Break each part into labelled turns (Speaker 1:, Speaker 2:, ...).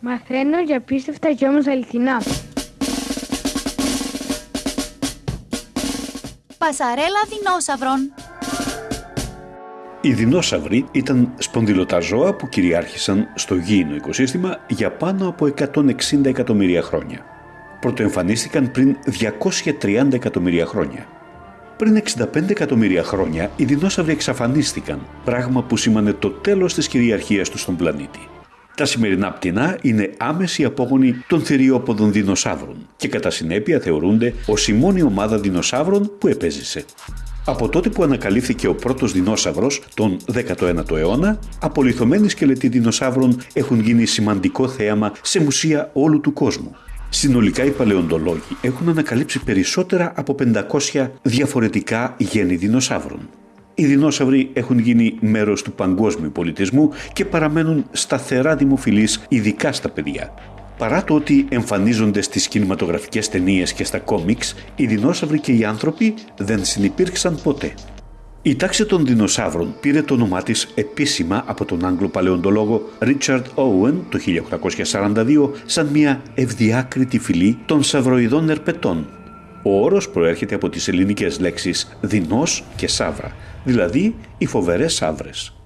Speaker 1: Μαθαίνω για πίστευτα και όμως αληθινά.
Speaker 2: Πασαρέλα δεινόσαυρων.
Speaker 3: Οι δεινόσαυροι ήταν σπονδυλωτά ζώα που κυριάρχησαν στο γήινο οικοσύστημα για πάνω από 160 εκατομμύρια χρόνια. Πρωτοεμφανίστηκαν πριν 230 εκατομμύρια χρόνια. Πριν 65 εκατομμύρια χρόνια οι δεινόσαυροι εξαφανίστηκαν, πράγμα που σήμανε το τέλος της κυριαρχίας τους στον πλανήτη. Τα σημερινά πτηνά είναι άμεση απόγονοι των θηριόποδων δεινοσαύρων και κατά συνέπεια θεωρούνται ως η μόνη ομάδα δεινοσαύρων που επέζησε. Από τότε που ανακαλύφθηκε ο πρώτος δεινόσαυρος τον 19ο αιώνα, απολυθωμένοι σκελετοί δεινοσαύρων έχουν γίνει σημαντικό θέαμα σε μουσεία όλου του κόσμου. Συνολικά οι παλαιοντολόγοι έχουν ανακαλύψει περισσότερα από 500 διαφορετικά γέννη δεινοσαύρων. Οι δεινόσαυροι έχουν γίνει μέρος του παγκόσμιου πολιτισμού και παραμένουν σταθερά δημοφιλείς ειδικά στα παιδιά. Παρά το ότι εμφανίζονται στις κινηματογραφικές ταινίες και στα κόμιξ, οι δεινόσαυροι και οι άνθρωποι δεν συνυπήρξαν ποτέ. Η τάξη των δεινοσαύρων πήρε το όνομά της επίσημα από τον Άγγλο παλαιοντολόγο Richard Owen το 1842 σαν μια ευδιάκριτη φυλή των σαυροειδών ερπετών. Ο όρος προέρχεται από τις ελληνικές λέξεις δεινός και σαύρα, δηλαδή οι φοβερές σαύρες.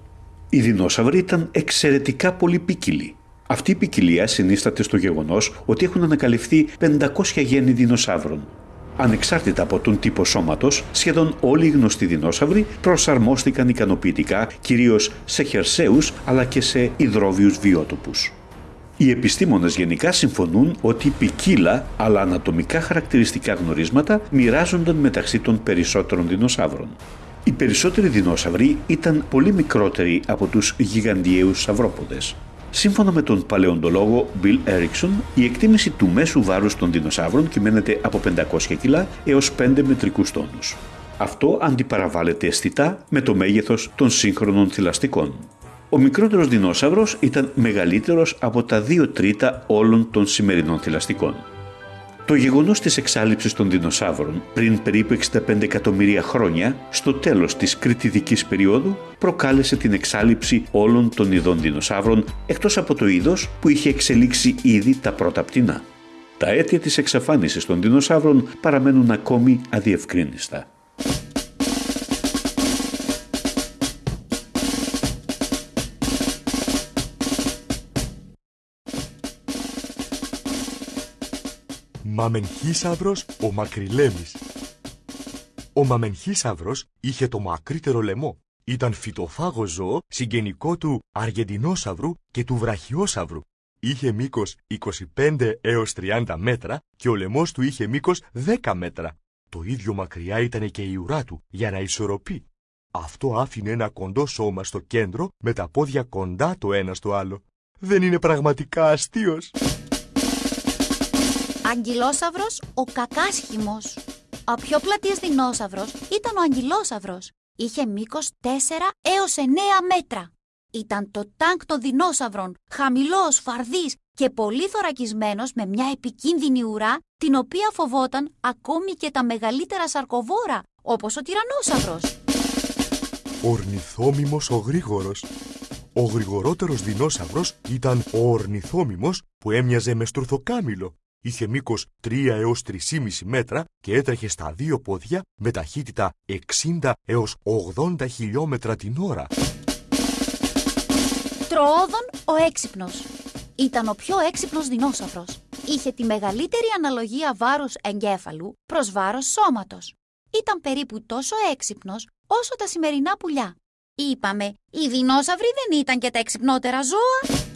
Speaker 3: Οι δεινόσαυροι ήταν εξαιρετικά πολυπίκυλοι. Αυτή η ποικιλία συνίσταται στο γεγονός ότι έχουν ανακαλυφθεί 500 γέννη δεινοσαύρων. Ανεξάρτητα από τον τύπο σώματος, σχεδόν όλοι οι γνωστοί δεινόσαυροι προσαρμόστηκαν ικανοποιητικά κυρίως σε χερσαίους αλλά και σε υδρόβιους βιότοπους. Οι επιστήμονες γενικά συμφωνούν ότι ποικίλα αλλά ανατομικά χαρακτηριστικά γνωρίσματα μοιράζονταν μεταξύ των περισσότερων δεινοσαύρων. Οι περισσότεροι δεινόσαυροι ήταν πολύ μικρότεροι από τους γιγαντιαίους σαυρόποδες. Σύμφωνα με τον παλαιοντολόγο Bill Erickson, η εκτίμηση του μέσου βάρους των δεινοσαύρων κυμαίνεται από 500 κιλά έως 5 μετρικούς τόνους. Αυτό αντιπαραβάλλεται αισθητά με το μέγεθος των σύγχρονων θηλαστικών. Ο μικρότερος δεινόσαυρος ήταν μεγαλύτερος από τα 2 τρίτα όλων των σημερινών θηλαστικών. Το γεγονός της εξάλληψης των δεινοσαύρων πριν περίπου 65 εκατομμύρια χρόνια, στο τέλος της κριτιδικής περίοδου, προκάλεσε την εξάλληψη όλων των ειδών δεινοσαύρων, εκτός από το είδος που είχε εξελίξει ήδη τα πρώτα πτηνά. Τα αίτια της εξαφάνισης των δεινοσαύρων παραμένουν ακόμη αδιευκρίνιστα.
Speaker 4: Μαμενχίσαυρος ο Μακριλέμης Ο Μαμενχίσαυρος είχε το μακρύτερο λαιμό. Ήταν φυτοφάγο ζώο, συγγενικό του Αργεντινόσαυρου και του Βραχιόσαυρου. Είχε μήκος 25 έως 30 μέτρα και ο λαιμός του είχε μήκος 10 μέτρα. Το ίδιο μακριά ήταν και η ουρά του για να ισορροπεί. Αυτό άφηνε ένα κοντό σώμα στο κέντρο με τα πόδια κοντά το ένα στο άλλο. Δεν είναι πραγματικά αστείος.
Speaker 2: Αγγυλόσαυρος ο κακάσχημος. Ο πιο πλατής δεινόσαυρος ήταν ο αγγυλόσαυρος. Είχε μήκος 4 έως 9 μέτρα. Ήταν το τάγκ των δεινόσαυρων, χαμηλός, φαρδής και πολύ θωρακισμένος με μια επικίνδυνη ουρά, την οποία φοβόταν ακόμη και τα μεγαλύτερα σαρκοβόρα, όπως ο τυρανόσαυρος.
Speaker 4: Ορνηθόμιμος ο γρήγορος. Ο γρηγορότερος δεινόσαυρος ήταν ο ορνηθόμιμος που έμοιαζε με στουρθοκάμιλο είχε μήκος 3 έως 3,5 μέτρα και έτρεχε στα δύο πόδια με ταχύτητα 60 έως 80 χιλιόμετρα την ώρα.
Speaker 2: Τροόδων ο έξυπνος. Ήταν ο πιο έξυπνος δεινόσαυρος. Είχε τη μεγαλύτερη αναλογία βάρους εγκέφαλου προς βάρος σώματος. Ήταν περίπου τόσο έξυπνος όσο τα σημερινά πουλιά. Είπαμε, οι δεινόσαυροι δεν ήταν και τα εξυπνότερα ζώα.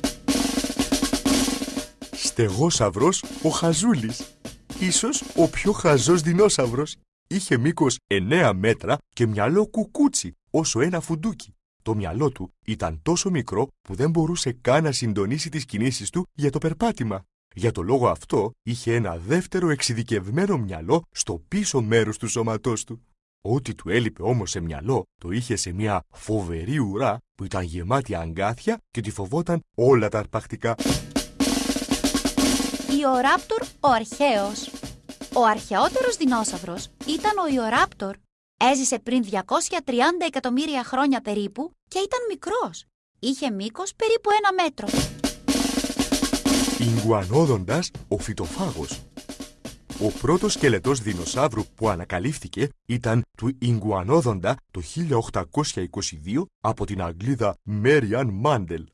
Speaker 4: Στεγόσαυρος ο Χαζούλης. Ίσως ο πιο χαζός δεινόσαυρος. Είχε μήκος 9 μέτρα και μυαλό κουκούτσι, όσο ένα φουντούκι. Το μυαλό του ήταν τόσο μικρό που δεν μπορούσε καν να συντονίσει τις κινήσεις του για το περπάτημα. Για το λόγο αυτό είχε ένα δεύτερο εξειδικευμένο μυαλό στο πίσω μέρος του σώματός του. Ό,τι του έλειπε όμως σε μυαλό το είχε σε μια φοβερή ουρά που ήταν γεμάτη αγκάθια και τη φοβόταν όλα τα αρπακτικά.
Speaker 2: Ιοράπτορ ο αρχαίος. Ο αρχαιότερος δεινόσαυρος ήταν ο Ιοράπτορ. Έζησε πριν 230 εκατομμύρια χρόνια περίπου και ήταν μικρός. Είχε μήκος περίπου ένα μέτρο.
Speaker 4: Ιγκουανόδοντας ο φυτοφάγος. Ο πρώτος σκελετός δεινοσαύρου που ανακαλύφθηκε ήταν του Ιγκουανόδοντα το 1822 από την Αγγλίδα Μέριαν Μάντελ.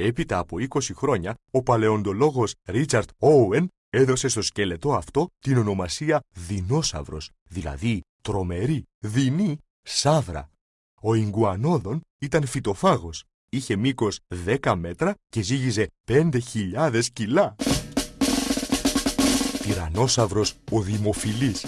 Speaker 4: Έπειτα από 20 χρόνια, ο παλαιοντολόγος Ρίτσαρτ Όουεν έδωσε στο σκελετό αυτό την ονομασία δεινόσαυρος, δηλαδή τρομερή, δεινή, σαύρα. Ο Ιγκουανόδον ήταν φυτοφάγος, είχε μήκος 10 μέτρα και ζύγιζε 5.000 κιλά. Τυρανόσαυρος ο Δημοφιλής.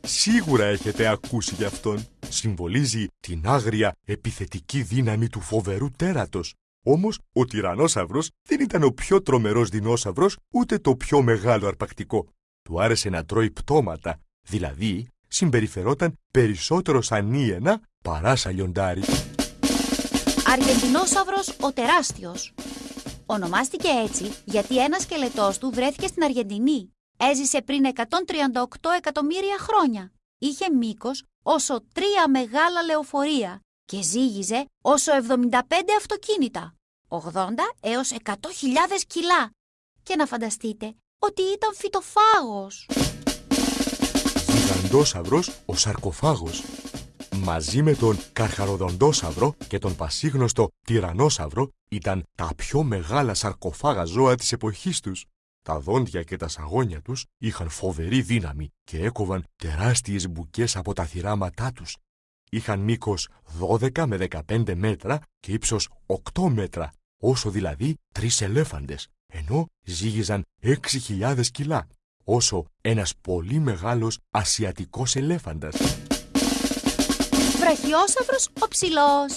Speaker 4: Σίγουρα έχετε ακούσει γι' αυτόν. Συμβολίζει την άγρια επιθετική δύναμη του φοβερού τέρατος. Όμως ο τυρανόσαυρος δεν ήταν ο πιο τρομερός δεινόσαυρος ούτε το πιο μεγάλο αρπακτικό. Του άρεσε να τρώει πτώματα, δηλαδή συμπεριφερόταν περισσότερο σαν ίενα παρά σαν λιοντάρι.
Speaker 2: Αργεντινόσαυρος ο τεράστιος. Ονομάστηκε έτσι γιατί ένας σκελετός του βρέθηκε στην Αργεντινή. Έζησε πριν 138 εκατομμύρια χρόνια. Είχε μήκος όσο τρία μεγάλα λεωφορεία και ζύγιζε όσο 75 αυτοκίνητα, 80 έως 100.000 κιλά. Και να φανταστείτε ότι ήταν φυτοφάγος.
Speaker 4: Γιγαντόσαυρος ο σαρκοφάγος. Μαζί με τον καρχαροδοντόσαυρο και τον πασίγνωστο τυρανόσαυρο ήταν τα πιο μεγάλα σαρκοφάγα ζώα της εποχής τους. Τα δόντια και τα σαγόνια τους είχαν φοβερή δύναμη και έκοβαν τεράστιες μπουκές από τα θυράματά τους. Είχαν μήκος 12 με 15 μέτρα και ύψος 8 μέτρα, όσο δηλαδή τρεις ελέφαντες, ενώ ζύγιζαν 6.000 κιλά, όσο ένας πολύ μεγάλος ασιατικός ελέφαντας.
Speaker 2: Βραχιόσαυρος ο ψηλός.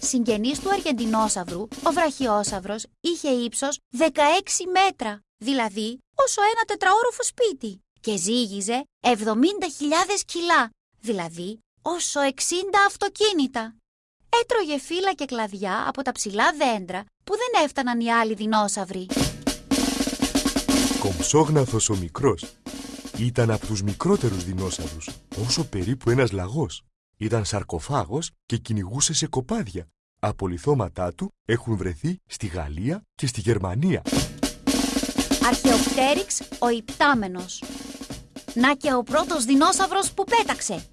Speaker 2: Συγγενής του Αργεντινόσαυρου, ο βραχιόσαυρος είχε ύψος 16 μέτρα, δηλαδή όσο ένα τετραόροφο σπίτι και ζύγιζε 70.000 κιλά, δηλαδή όσο 60 αυτοκίνητα. Έτρωγε φύλλα και κλαδιά από τα ψηλά δέντρα που δεν έφταναν οι άλλοι δεινόσαυροι.
Speaker 4: Κομψόγναθος ο μικρός. Ήταν από τους μικρότερους δεινόσαυρους, όσο περίπου ένας λαγός. Ήταν σαρκοφάγος και κυνηγούσε σε κοπάδια. Απολυθώματά του έχουν βρεθεί στη Γαλλία και στη Γερμανία.
Speaker 2: Αρχαιοπτέριξ ο υπτάμενος. Να και ο πρώτος δεινόσαυρος που πέταξε.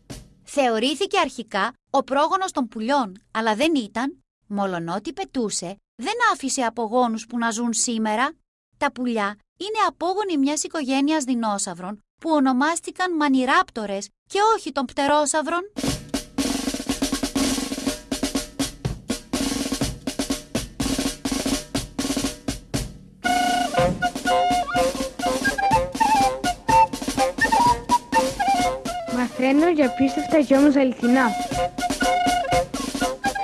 Speaker 2: Θεωρήθηκε αρχικά ο πρόγονος των πουλιών, αλλά δεν ήταν. Μολονότι πετούσε, δεν άφησε απογόνους που να ζουν σήμερα. Τα πουλιά είναι απόγονοι μιας οικογένειας δεινόσαυρων που ονομάστηκαν μανιράπτορες και όχι των πτερόσαυρων.
Speaker 1: Μαθαίνω για πίστευτα και όμως αληθινά.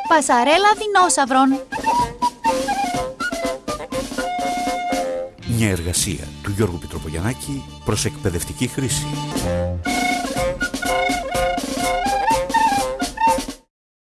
Speaker 2: Πασαρέλα δεινόσαυρων.
Speaker 3: Μια εργασία του Γιώργου Πιτροπογιαννάκη προς εκπαιδευτική χρήση.